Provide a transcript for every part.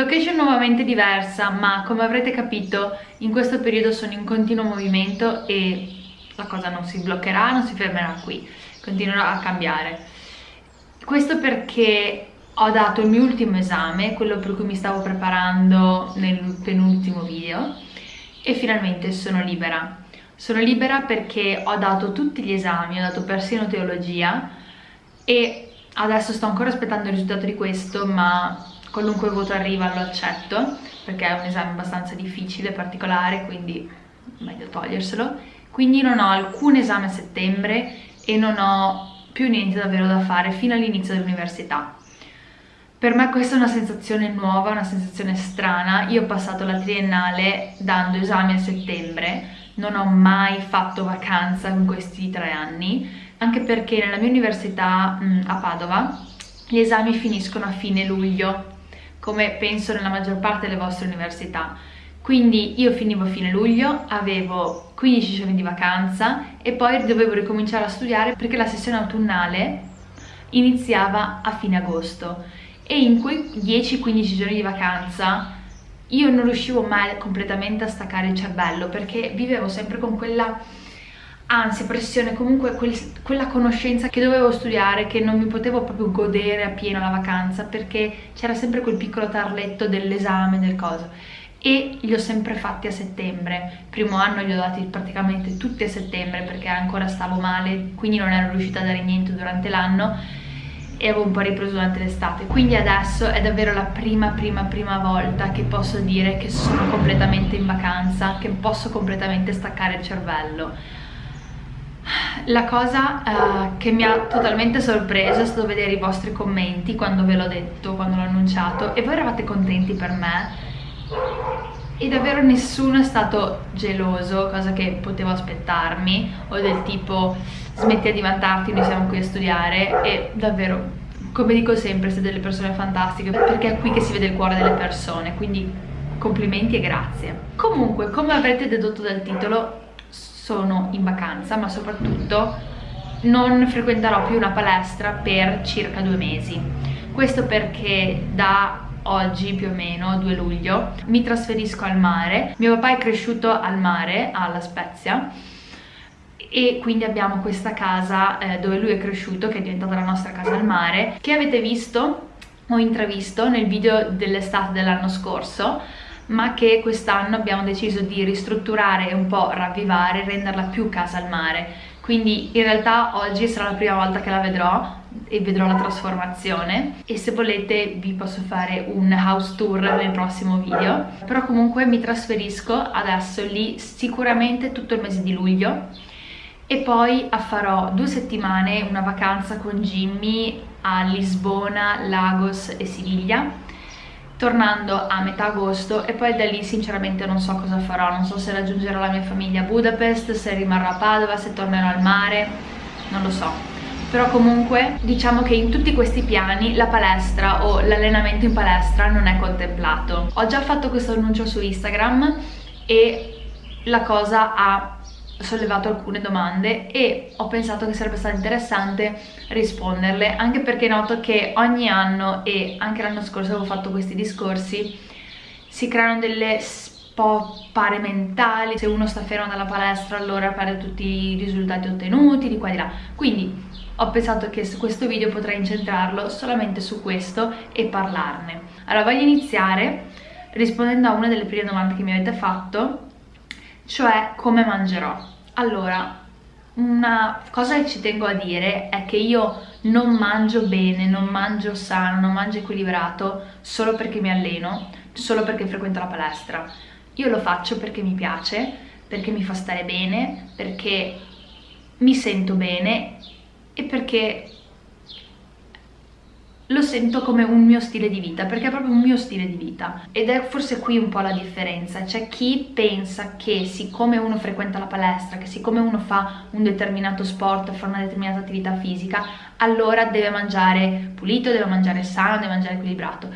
Location nuovamente diversa, ma come avrete capito in questo periodo sono in continuo movimento e la cosa non si bloccherà, non si fermerà qui, continuerà a cambiare. Questo perché ho dato il mio ultimo esame, quello per cui mi stavo preparando nel penultimo video e finalmente sono libera. Sono libera perché ho dato tutti gli esami, ho dato persino teologia e adesso sto ancora aspettando il risultato di questo ma qualunque voto arriva lo accetto perché è un esame abbastanza difficile, particolare, quindi meglio toglierselo. Quindi non ho alcun esame a settembre e non ho più niente davvero da fare fino all'inizio dell'università. Per me questa è una sensazione nuova, una sensazione strana. Io ho passato la triennale dando esami a settembre, non ho mai fatto vacanza in questi tre anni, anche perché nella mia università a Padova gli esami finiscono a fine luglio, come penso nella maggior parte delle vostre università. Quindi io finivo a fine luglio, avevo 15 giorni di vacanza e poi dovevo ricominciare a studiare perché la sessione autunnale iniziava a fine agosto e in quei 10-15 giorni di vacanza io non riuscivo mai completamente a staccare il cervello perché vivevo sempre con quella ansia, pressione, comunque quel, quella conoscenza che dovevo studiare, che non mi potevo proprio godere appieno la vacanza perché c'era sempre quel piccolo tarletto dell'esame, del coso. E li ho sempre fatti a settembre. Primo anno li ho dati praticamente tutti a settembre perché ancora stavo male quindi non ero riuscita a dare niente durante l'anno e avevo un po' ripreso durante l'estate. Quindi adesso è davvero la prima prima prima volta che posso dire che sono completamente in vacanza che posso completamente staccare il cervello la cosa uh, che mi ha totalmente sorpreso è stato vedere i vostri commenti quando ve l'ho detto, quando l'ho annunciato e voi eravate contenti per me. E davvero nessuno è stato geloso, cosa che potevo aspettarmi o del tipo smetti di vantarti, noi siamo qui a studiare e davvero come dico sempre siete delle persone fantastiche perché è qui che si vede il cuore delle persone quindi complimenti e grazie. Comunque come avrete dedotto dal titolo sono in vacanza ma soprattutto non frequenterò più una palestra per circa due mesi. Questo perché da oggi più o meno 2 luglio mi trasferisco al mare. Mio papà è cresciuto al mare alla Spezia e quindi abbiamo questa casa eh, dove lui è cresciuto che è diventata la nostra casa al mare. Che avete visto? O intravisto nel video dell'estate dell'anno scorso ma che quest'anno abbiamo deciso di ristrutturare e un po' ravvivare, renderla più casa al mare. Quindi in realtà oggi sarà la prima volta che la vedrò e vedrò la trasformazione. E se volete vi posso fare un house tour nel prossimo video. Però comunque mi trasferisco adesso lì sicuramente tutto il mese di luglio. E poi farò due settimane una vacanza con Jimmy a Lisbona, Lagos e Siviglia tornando a metà agosto e poi da lì sinceramente non so cosa farò, non so se raggiungerò la mia famiglia a Budapest, se rimarrò a Padova, se tornerò al mare, non lo so. Però comunque diciamo che in tutti questi piani la palestra o l'allenamento in palestra non è contemplato. Ho già fatto questo annuncio su Instagram e la cosa ha sollevato alcune domande e ho pensato che sarebbe stato interessante risponderle anche perché noto che ogni anno e anche l'anno scorso avevo fatto questi discorsi si creano delle po' mentali se uno sta fermo dalla palestra allora perde tutti i risultati ottenuti di qua e di là quindi ho pensato che su questo video potrei incentrarlo solamente su questo e parlarne allora voglio iniziare rispondendo a una delle prime domande che mi avete fatto cioè come mangerò. Allora, una cosa che ci tengo a dire è che io non mangio bene, non mangio sano, non mangio equilibrato solo perché mi alleno, solo perché frequento la palestra. Io lo faccio perché mi piace, perché mi fa stare bene, perché mi sento bene e perché lo sento come un mio stile di vita, perché è proprio un mio stile di vita. Ed è forse qui un po' la differenza, c'è chi pensa che siccome uno frequenta la palestra, che siccome uno fa un determinato sport, fa una determinata attività fisica, allora deve mangiare pulito, deve mangiare sano, deve mangiare equilibrato.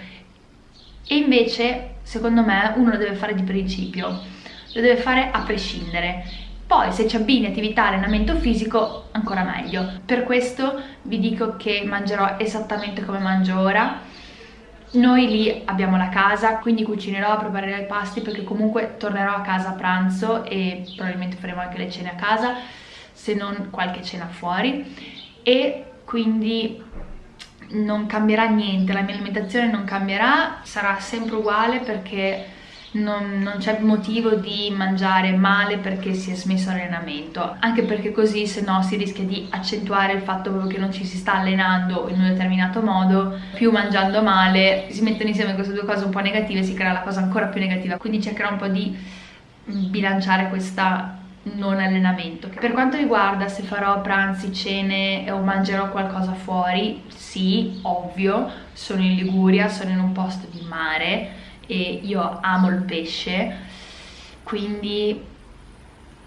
E invece, secondo me, uno lo deve fare di principio, lo deve fare a prescindere poi se ci abbini attività allenamento fisico ancora meglio. Per questo vi dico che mangerò esattamente come mangio ora noi lì abbiamo la casa, quindi cucinerò, preparerò i pasti perché comunque tornerò a casa a pranzo e probabilmente faremo anche le cene a casa, se non qualche cena fuori e quindi non cambierà niente, la mia alimentazione non cambierà, sarà sempre uguale perché non, non c'è motivo di mangiare male perché si è smesso l'allenamento anche perché così se no si rischia di accentuare il fatto che non ci si sta allenando in un determinato modo più mangiando male si mettono insieme queste due cose un po' negative si crea la cosa ancora più negativa quindi cercherò un po' di bilanciare questa non allenamento. Per quanto riguarda se farò pranzi, cene o mangerò qualcosa fuori, sì, ovvio, sono in Liguria, sono in un posto di mare, e io amo il pesce quindi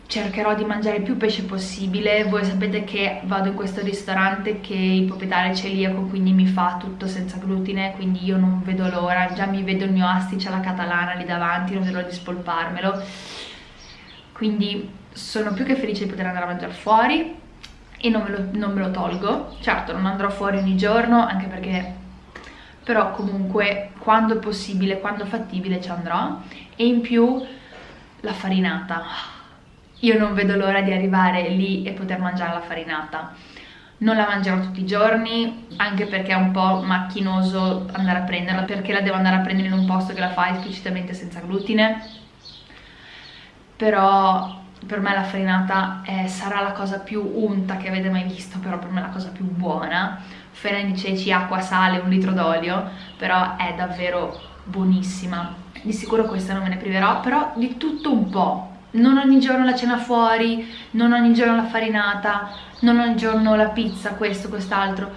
cercherò di mangiare più pesce possibile. Voi sapete che vado in questo ristorante che il proprietario è celiaco quindi mi fa tutto senza glutine quindi io non vedo l'ora. Già mi vedo il mio astice alla catalana lì davanti non vedo di spolparmelo. Quindi sono più che felice di poter andare a mangiare fuori e non me, lo, non me lo tolgo. Certo non andrò fuori ogni giorno anche perché però comunque quando è possibile, quando fattibile ci andrò. E in più la farinata. Io non vedo l'ora di arrivare lì e poter mangiare la farinata. Non la mangerò tutti i giorni anche perché è un po' macchinoso andare a prenderla perché la devo andare a prendere in un posto che la fa esplicitamente senza glutine. Però per me la farinata è, sarà la cosa più unta che avete mai visto però per me è la cosa più buona farina di ceci, acqua, sale, un litro d'olio, però è davvero buonissima. Di sicuro questa non me ne priverò, però di tutto un po'. Non ogni giorno la cena fuori, non ogni giorno la farinata, non ogni giorno la pizza, questo, quest'altro.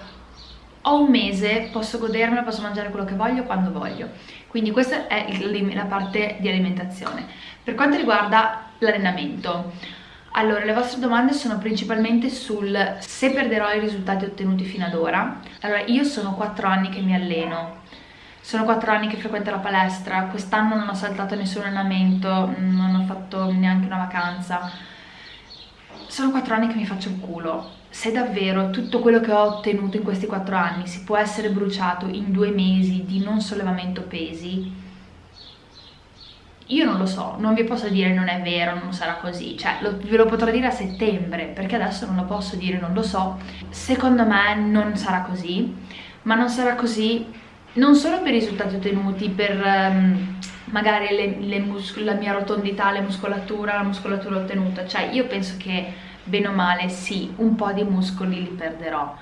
Ho un mese, posso godermela, posso mangiare quello che voglio quando voglio. Quindi questa è la parte di alimentazione. Per quanto riguarda l'allenamento, allora, le vostre domande sono principalmente sul se perderò i risultati ottenuti fino ad ora. Allora, io sono 4 anni che mi alleno, sono 4 anni che frequento la palestra, quest'anno non ho saltato nessun allenamento, non ho fatto neanche una vacanza. Sono 4 anni che mi faccio il culo. Se davvero tutto quello che ho ottenuto in questi 4 anni si può essere bruciato in due mesi di non sollevamento pesi, io non lo so, non vi posso dire non è vero, non sarà così, cioè lo, ve lo potrò dire a settembre, perché adesso non lo posso dire, non lo so. Secondo me non sarà così, ma non sarà così non solo per i risultati ottenuti, per um, magari le, le la mia rotondità, la muscolatura, la muscolatura ottenuta, cioè io penso che bene o male sì, un po' di muscoli li perderò,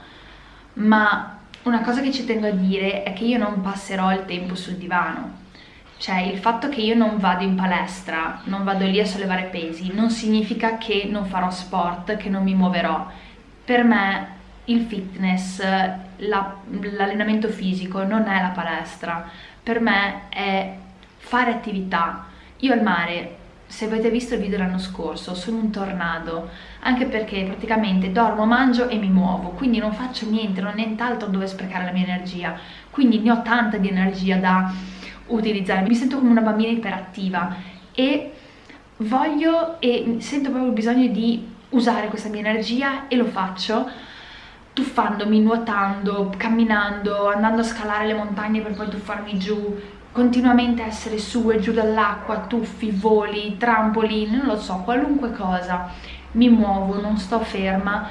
ma una cosa che ci tengo a dire è che io non passerò il tempo sul divano, cioè il fatto che io non vado in palestra, non vado lì a sollevare pesi, non significa che non farò sport, che non mi muoverò. Per me il fitness, l'allenamento la, fisico non è la palestra, per me è fare attività. Io al mare, se avete visto il video l'anno scorso, sono un tornado, anche perché praticamente dormo, mangio e mi muovo, quindi non faccio niente, non ho nient'altro dove sprecare la mia energia, quindi ne ho tanta di energia da utilizzare, mi sento come una bambina iperattiva e voglio e sento proprio il bisogno di usare questa mia energia e lo faccio tuffandomi, nuotando, camminando, andando a scalare le montagne per poi tuffarmi giù, continuamente essere su e giù dall'acqua, tuffi, voli, trampolini, non lo so, qualunque cosa, mi muovo, non sto ferma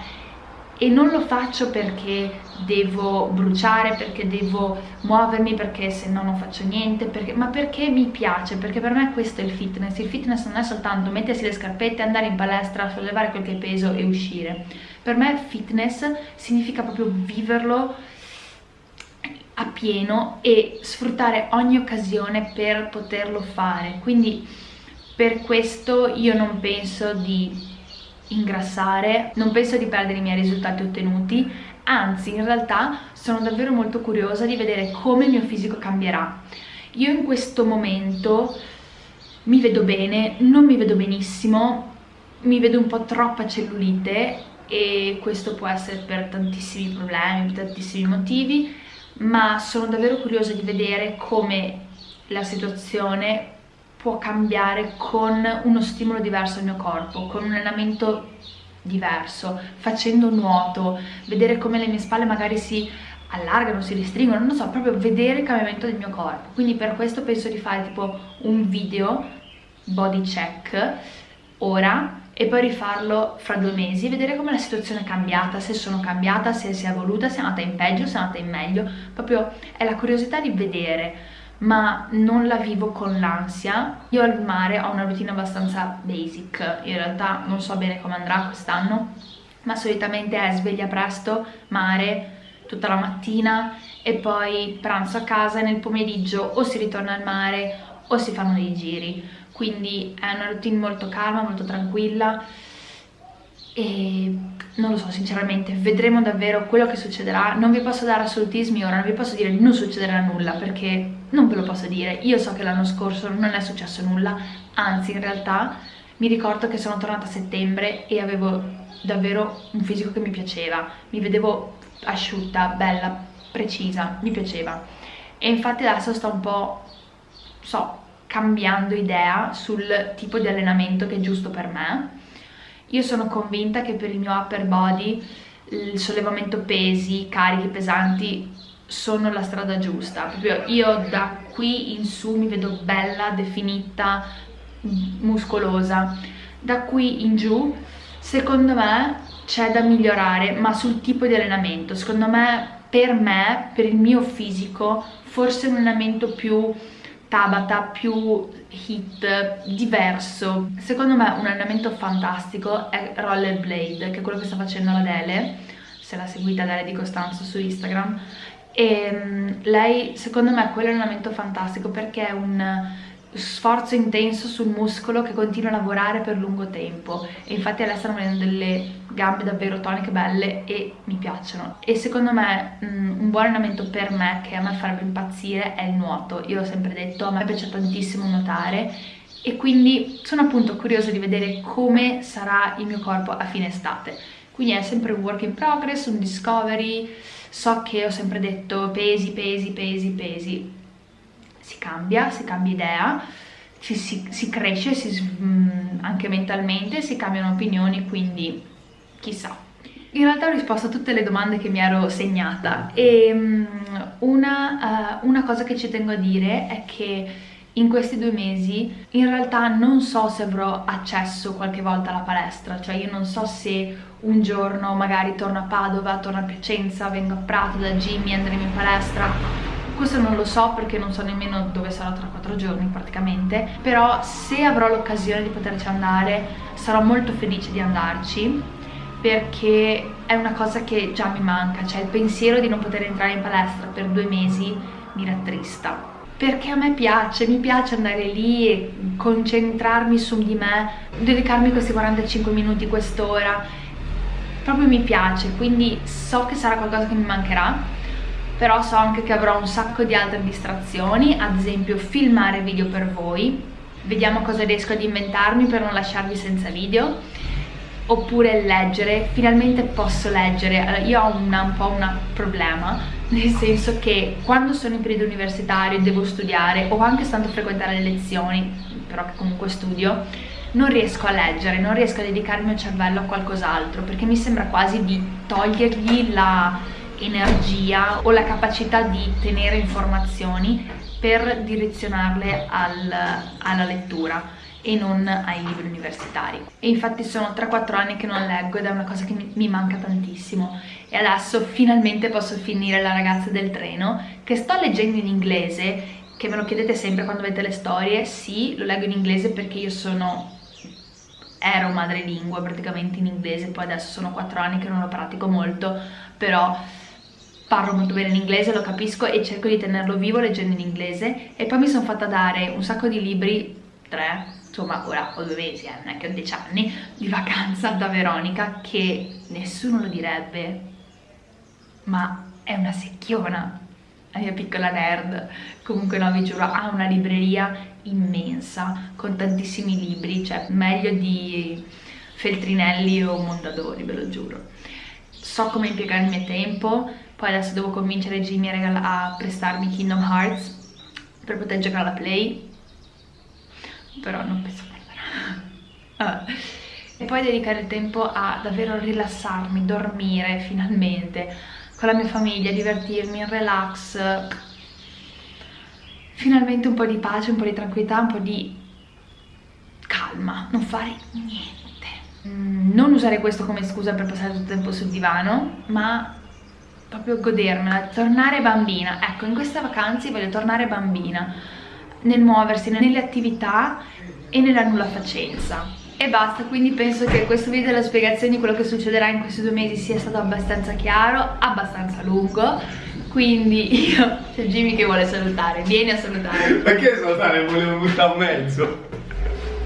e non lo faccio perché devo bruciare, perché devo muovermi, perché se no non faccio niente, perché, ma perché mi piace, perché per me questo è il fitness. Il fitness non è soltanto mettersi le scarpette, andare in palestra, sollevare qualche peso e uscire. Per me fitness significa proprio viverlo a pieno e sfruttare ogni occasione per poterlo fare. Quindi per questo io non penso di ingrassare, non penso di perdere i miei risultati ottenuti, anzi in realtà sono davvero molto curiosa di vedere come il mio fisico cambierà. Io in questo momento mi vedo bene, non mi vedo benissimo, mi vedo un po' troppa cellulite e questo può essere per tantissimi problemi, per tantissimi motivi, ma sono davvero curiosa di vedere come la situazione può cambiare con uno stimolo diverso al mio corpo, con un allenamento diverso, facendo nuoto, vedere come le mie spalle magari si allargano, si restringono, non so, proprio vedere il cambiamento del mio corpo. Quindi per questo penso di fare tipo un video body check ora e poi rifarlo fra due mesi, vedere come la situazione è cambiata, se sono cambiata, se si è evoluta, se è andata in peggio, se è andata in meglio, proprio è la curiosità di vedere, ma non la vivo con l'ansia. Io al mare ho una routine abbastanza basic, in realtà non so bene come andrà quest'anno, ma solitamente è sveglia presto, mare, tutta la mattina e poi pranzo a casa e nel pomeriggio o si ritorna al mare o si fanno dei giri. Quindi è una routine molto calma, molto tranquilla e non lo so sinceramente, vedremo davvero quello che succederà, non vi posso dare assolutismi ora, non vi posso dire non succederà nulla perché non ve lo posso dire, io so che l'anno scorso non è successo nulla, anzi in realtà mi ricordo che sono tornata a settembre e avevo davvero un fisico che mi piaceva, mi vedevo asciutta, bella, precisa, mi piaceva. E infatti adesso sto un po', so, cambiando idea sul tipo di allenamento che è giusto per me. Io sono convinta che per il mio upper body il sollevamento pesi, carichi pesanti sono la strada giusta. Proprio io da qui in su mi vedo bella, definita, muscolosa. Da qui in giù, secondo me, c'è da migliorare, ma sul tipo di allenamento. Secondo me, per me, per il mio fisico, forse un allenamento più Tabata più hit, diverso. Secondo me un allenamento fantastico è Rollerblade, che è quello che sta facendo la Dele, se la seguite Dele di Costanzo su Instagram. E mm, lei, secondo me, quello è un allenamento fantastico perché è un sforzo intenso sul muscolo che continua a lavorare per lungo tempo. E infatti adesso stanno vedendo delle gambe davvero toniche belle e mi piacciono. E secondo me mm, un buon allenamento per me che a me farebbe impazzire è il nuoto. Io l'ho sempre detto, a me piace tantissimo nuotare. E quindi sono appunto curiosa di vedere come sarà il mio corpo a fine estate. Quindi è sempre un work in progress, un discovery so che ho sempre detto pesi, pesi, pesi, pesi si cambia, si cambia idea, ci, si, si, cresce si, mm, anche mentalmente, si cambiano opinioni, quindi chissà. In realtà ho risposto a tutte le domande che mi ero segnata e mm, una, uh, una cosa che ci tengo a dire è che in questi due mesi in realtà non so se avrò accesso qualche volta alla palestra, cioè io non so se un giorno magari torno a Padova, torno a Piacenza, vengo a Prato da Jimmy, andremo in palestra. Questo non lo so perché non so nemmeno dove sarò tra quattro giorni praticamente. Però se avrò l'occasione di poterci andare sarò molto felice di andarci perché è una cosa che già mi manca cioè il pensiero di non poter entrare in palestra per due mesi mi rattrista perché a me piace, mi piace andare lì e concentrarmi su di me, dedicarmi questi 45 minuti, quest'ora, proprio mi piace, quindi so che sarà qualcosa che mi mancherà però so anche che avrò un sacco di altre distrazioni, ad esempio filmare video per voi, vediamo cosa riesco ad inventarmi per non lasciarvi senza video, oppure leggere, finalmente posso leggere, allora, io ho una, un po' un problema, nel senso che quando sono in periodo universitario devo studiare o anche stando a frequentare le lezioni, però che comunque studio, non riesco a leggere, non riesco a dedicare il mio cervello a qualcos'altro perché mi sembra quasi di togliergli la energia o la capacità di tenere informazioni per direzionarle al, alla lettura e non ai libri universitari. E infatti sono 3-4 anni che non leggo ed è una cosa che mi, manca tantissimo. E adesso finalmente posso finire La ragazza del treno che sto leggendo in inglese che me lo chiedete sempre quando vedete le storie. Sì, lo leggo in inglese perché io sono ero madrelingua praticamente in inglese poi adesso sono 4 anni che non lo pratico molto però parlo molto bene in inglese, lo capisco e cerco di tenerlo vivo leggendo in inglese. E poi mi sono fatta dare un sacco di libri, tre, insomma ora ho due mesi, eh, non è che ho dieci anni, di vacanza da Veronica che nessuno lo direbbe, ma è una secchiona, la mia piccola nerd, comunque no vi giuro ha una libreria immensa con tantissimi libri, cioè meglio di Feltrinelli o Mondadori, ve lo giuro. So come impiegare il mio tempo, poi adesso devo convincere Jimmy a, a prestarmi Kingdom Hearts per poter giocare alla Play però non penso perderà e poi dedicare il tempo a davvero rilassarmi, dormire finalmente con la mia famiglia, divertirmi in relax, finalmente un po' di pace, un po' di tranquillità, un po' di calma, non fare niente. Mm, non usare questo come scusa per passare tutto il tempo sul divano, ma proprio godermela, tornare bambina. Ecco, in queste vacanze voglio tornare bambina, nel muoversi, nelle attività e nella nulla facenza. E basta, quindi penso che questo video della spiegazione di quello che succederà in questi due mesi sia stato abbastanza chiaro, abbastanza lungo. Quindi io, c'è Jimmy che vuole salutare, vieni a salutare. Perché salutare? Volevo buttare a mezzo.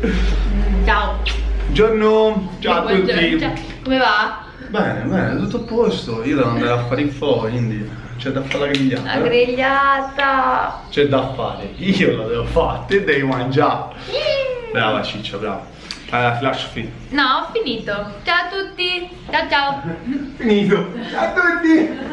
Mm, ciao. Buongiorno, ciao a tutti. Ciao. Come va? Bene, bene, tutto a posto. Io devo andare a fare il fo, quindi c'è da fare la grigliata. La grigliata. C'è da fare. Io la devo fare, te devi mangiare. Brava Ciccia, brava. Allora, flash fit. No, ho finito. Ciao a tutti. Ciao ciao. Finito. Ciao a tutti.